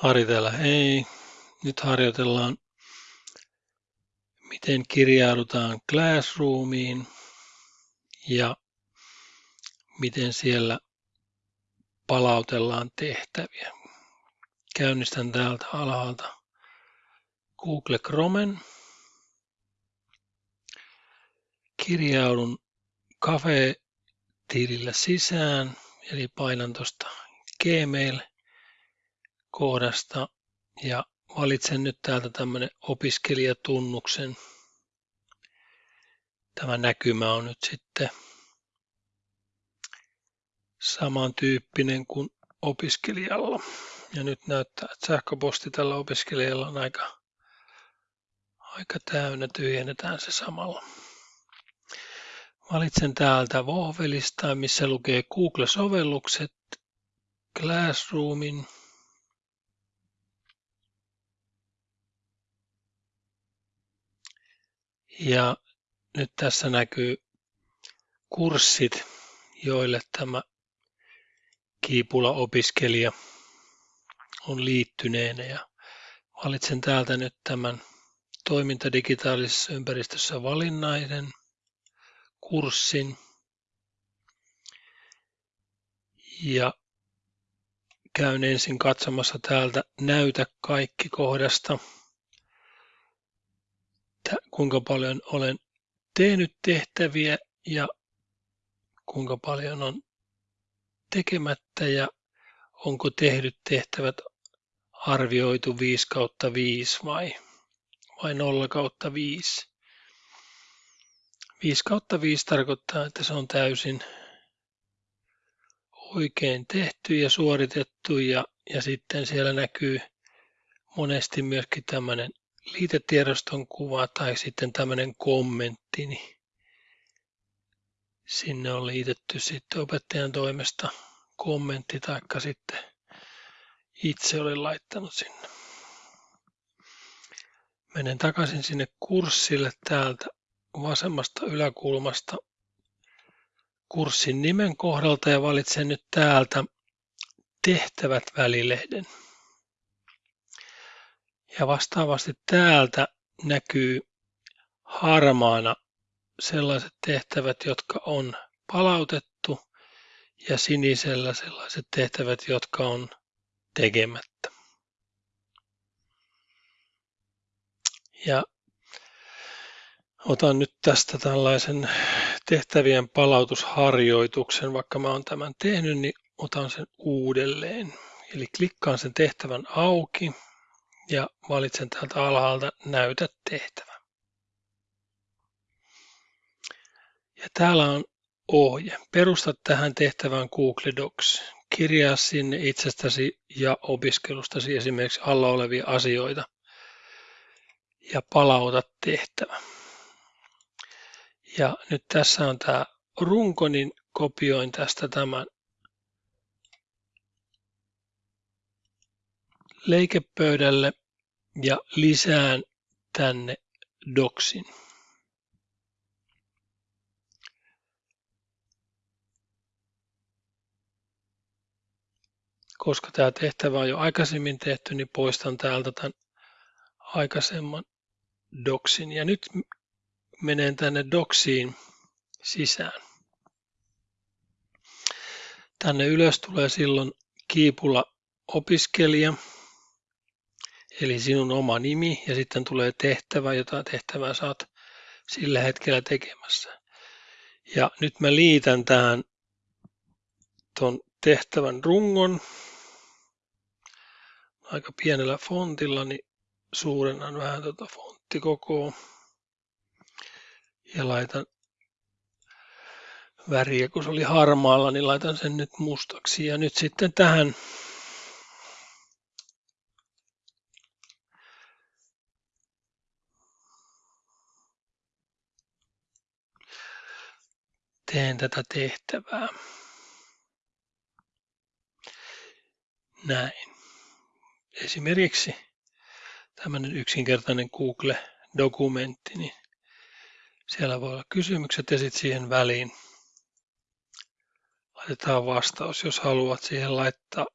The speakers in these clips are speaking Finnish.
Harjoitella hei. Nyt harjoitellaan, miten kirjaudutaan Classroomiin ja miten siellä palautellaan tehtäviä. Käynnistän täältä alhaalta Google Chromen. Kirjaudun Cafe-tilillä sisään, eli painan tuosta Gmail-kohdasta ja valitsen nyt täältä tämmöinen opiskelijatunnuksen. Tämä näkymä on nyt sitten samantyyppinen kuin opiskelijalla. Ja nyt näyttää, että sähköposti tällä opiskelijalla on aika, aika täynnä. Tyhjennetään se samalla. Valitsen täältä Vohvelista, missä lukee Google-sovellukset, Classroomin. Ja nyt tässä näkyy kurssit, joille tämä Kiipula-opiskelija on liittyneenä. Ja valitsen täältä nyt tämän toiminta digitaalisessa ympäristössä valinnaisen kurssin. Ja käyn ensin katsomassa täältä näytä kaikki kohdasta, kuinka paljon olen tehnyt tehtäviä ja kuinka paljon on tekemättä ja onko tehdyt tehtävät arvioitu 5 kautta 5 vai, vai 0 kautta 5. 5 kautta 5 tarkoittaa, että se on täysin oikein tehty ja suoritettu ja, ja sitten siellä näkyy monesti myöskin tämmöinen liitetiedoston kuva tai sitten tämmöinen kommentti, niin sinne on liitetty sitten opettajan toimesta kommentti taikka sitten itse olen laittanut sinne. Menen takaisin sinne kurssille täältä vasemmasta yläkulmasta kurssin nimen kohdalta ja valitsen nyt täältä tehtävät välilehden. Ja vastaavasti täältä näkyy harmaana sellaiset tehtävät, jotka on palautettu ja sinisellä sellaiset tehtävät, jotka on tekemättä. Ja otan nyt tästä tällaisen tehtävien palautusharjoituksen, vaikka mä oon tämän tehnyt, niin otan sen uudelleen. Eli klikkaan sen tehtävän auki ja valitsen täältä alhaalta näytä tehtävä. Ja täällä on ohje. Perusta tähän tehtävään Google Docs. Kirjaa sinne itsestäsi ja opiskelustasi esimerkiksi alla olevia asioita ja palauta tehtävä. Ja nyt tässä on tämä runko, niin kopioin tästä tämän leikepöydälle ja lisään tänne doksin. Koska tämä tehtävä on jo aikaisemmin tehty, niin poistan täältä tämän aikaisemman doksin. Ja nyt menen tänne doksiin sisään. Tänne ylös tulee silloin kiipulla opiskelija, eli sinun oma nimi, ja sitten tulee tehtävä, jota tehtävää saat sillä hetkellä tekemässä. Ja nyt mä liitän tähän tuon tehtävän rungon aika pienellä fontilla, niin suurennan vähän tuota fonttikokoa ja laitan väriä, kun se oli harmaalla, niin laitan sen nyt mustaksi. Ja nyt sitten tähän teen tätä tehtävää. Näin. Esimerkiksi tämmöinen yksinkertainen Google-dokumentti, niin siellä voi olla kysymykset ja sitten siihen väliin laitetaan vastaus, jos haluat siihen laittaa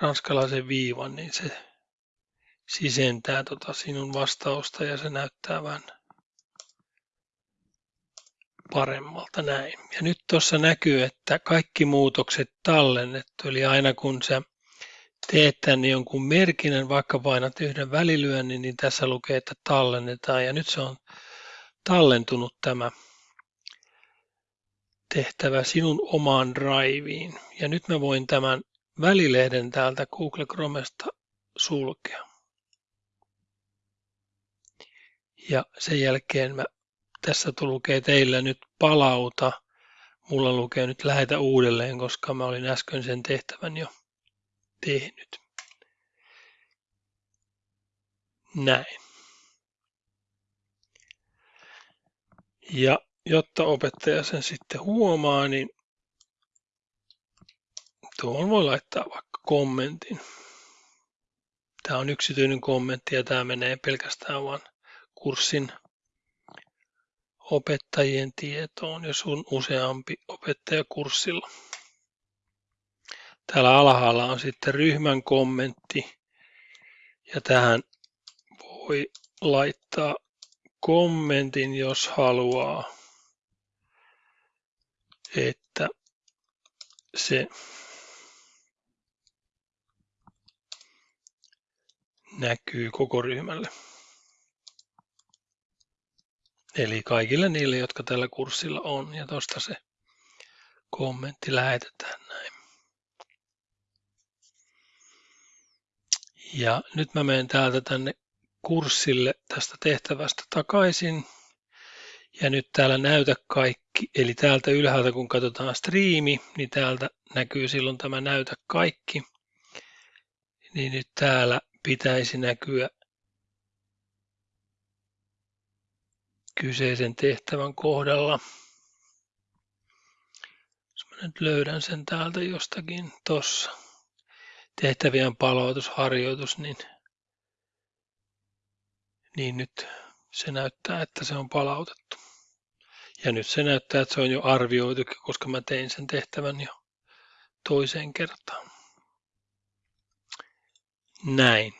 ranskalaisen viivan, niin se sisentää tota sinun vastausta ja se näyttää vähän paremmalta näin. Ja nyt tuossa näkyy, että kaikki muutokset tallennettu, eli aina kun sä teet tänne jonkun merkinnän, vaikka painat yhden välilyönnin, niin tässä lukee, että tallennetaan. Ja nyt se on tallentunut tämä tehtävä sinun omaan driveen. Ja nyt mä voin tämän välilehden täältä Google Chromesta sulkea. Ja sen jälkeen mä, tässä lukee teillä nyt palauta. Mulla lukee nyt lähetä uudelleen, koska mä olin äsken sen tehtävän jo tehnyt. Näin. Ja jotta opettaja sen sitten huomaa, niin tuohon voi laittaa vaikka kommentin. Tämä on yksityinen kommentti ja tämä menee pelkästään vain kurssin opettajien tietoon, jos on useampi opettaja kurssilla. Täällä alhaalla on sitten ryhmän kommentti ja tähän voi laittaa kommentin, jos haluaa, että se näkyy koko ryhmälle. Eli kaikille niille, jotka tällä kurssilla on, ja tuosta se kommentti lähetetään näin. Ja nyt mä menen täältä tänne kurssille tästä tehtävästä takaisin. Ja nyt täällä näytä kaikki, eli täältä ylhäältä kun katsotaan striimi, niin täältä näkyy silloin tämä näytä kaikki. Niin nyt täällä pitäisi näkyä kyseisen tehtävän kohdalla. Jos mä nyt löydän sen täältä jostakin tuossa tehtävien palautusharjoitus, niin, niin nyt se näyttää, että se on palautettu. Ja nyt se näyttää, että se on jo arvioitu, koska mä tein sen tehtävän jo toiseen kertaan. Näin.